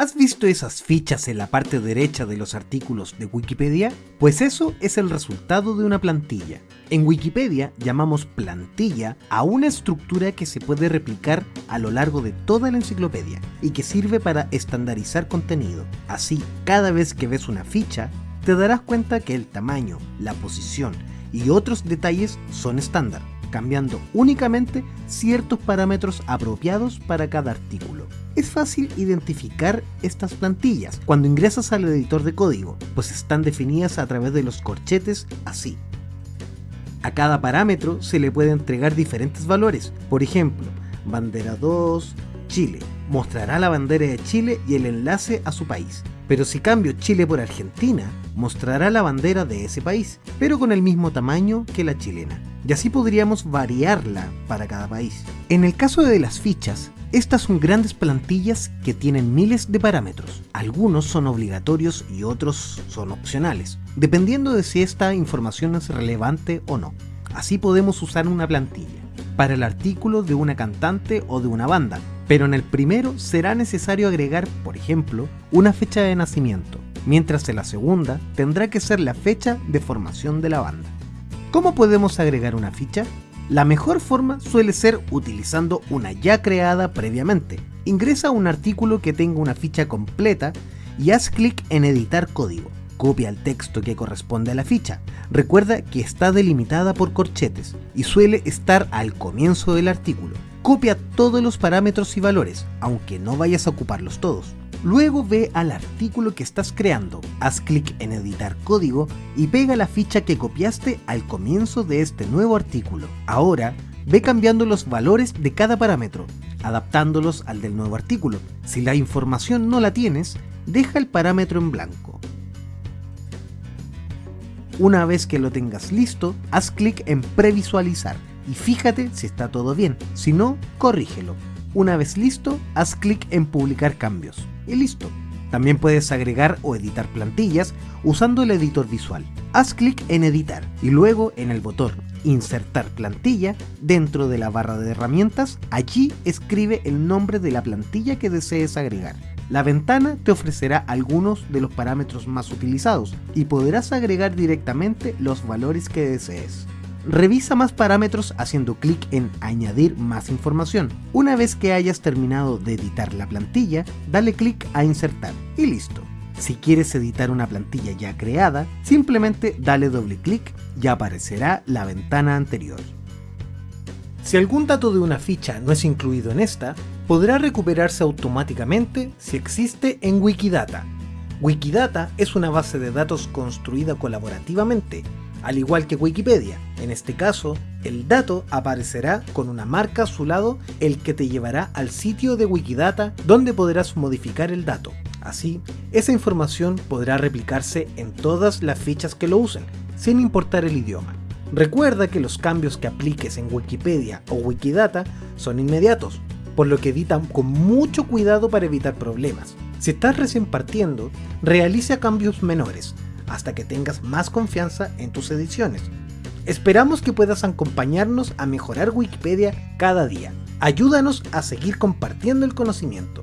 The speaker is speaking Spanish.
¿Has visto esas fichas en la parte derecha de los artículos de Wikipedia? Pues eso es el resultado de una plantilla. En Wikipedia llamamos plantilla a una estructura que se puede replicar a lo largo de toda la enciclopedia y que sirve para estandarizar contenido. Así, cada vez que ves una ficha, te darás cuenta que el tamaño, la posición y otros detalles son estándar, cambiando únicamente ciertos parámetros apropiados para cada artículo. Es fácil identificar estas plantillas cuando ingresas al editor de código, pues están definidas a través de los corchetes así. A cada parámetro se le puede entregar diferentes valores, por ejemplo, bandera 2, Chile, mostrará la bandera de Chile y el enlace a su país. Pero si cambio Chile por Argentina, mostrará la bandera de ese país, pero con el mismo tamaño que la chilena. Y así podríamos variarla para cada país. En el caso de las fichas, estas son grandes plantillas que tienen miles de parámetros. Algunos son obligatorios y otros son opcionales, dependiendo de si esta información es relevante o no. Así podemos usar una plantilla para el artículo de una cantante o de una banda, pero en el primero será necesario agregar, por ejemplo, una fecha de nacimiento, mientras en la segunda tendrá que ser la fecha de formación de la banda. ¿Cómo podemos agregar una ficha? La mejor forma suele ser utilizando una ya creada previamente. Ingresa un artículo que tenga una ficha completa y haz clic en editar código. Copia el texto que corresponde a la ficha. Recuerda que está delimitada por corchetes y suele estar al comienzo del artículo. Copia todos los parámetros y valores, aunque no vayas a ocuparlos todos. Luego ve al artículo que estás creando, haz clic en editar código y pega la ficha que copiaste al comienzo de este nuevo artículo. Ahora, ve cambiando los valores de cada parámetro, adaptándolos al del nuevo artículo. Si la información no la tienes, deja el parámetro en blanco. Una vez que lo tengas listo, haz clic en previsualizar y fíjate si está todo bien, si no, corrígelo. Una vez listo, haz clic en publicar cambios y listo. También puedes agregar o editar plantillas usando el editor visual. Haz clic en editar y luego en el botón insertar plantilla dentro de la barra de herramientas, allí escribe el nombre de la plantilla que desees agregar. La ventana te ofrecerá algunos de los parámetros más utilizados y podrás agregar directamente los valores que desees. Revisa más parámetros haciendo clic en añadir más información. Una vez que hayas terminado de editar la plantilla, dale clic a insertar y listo. Si quieres editar una plantilla ya creada, simplemente dale doble clic y aparecerá la ventana anterior. Si algún dato de una ficha no es incluido en esta, podrá recuperarse automáticamente si existe en Wikidata. Wikidata es una base de datos construida colaborativamente al igual que Wikipedia. En este caso, el dato aparecerá con una marca a su lado, el que te llevará al sitio de Wikidata donde podrás modificar el dato. Así, esa información podrá replicarse en todas las fichas que lo usen, sin importar el idioma. Recuerda que los cambios que apliques en Wikipedia o Wikidata son inmediatos, por lo que editan con mucho cuidado para evitar problemas. Si estás recién partiendo, realiza cambios menores, hasta que tengas más confianza en tus ediciones. Esperamos que puedas acompañarnos a mejorar Wikipedia cada día. Ayúdanos a seguir compartiendo el conocimiento.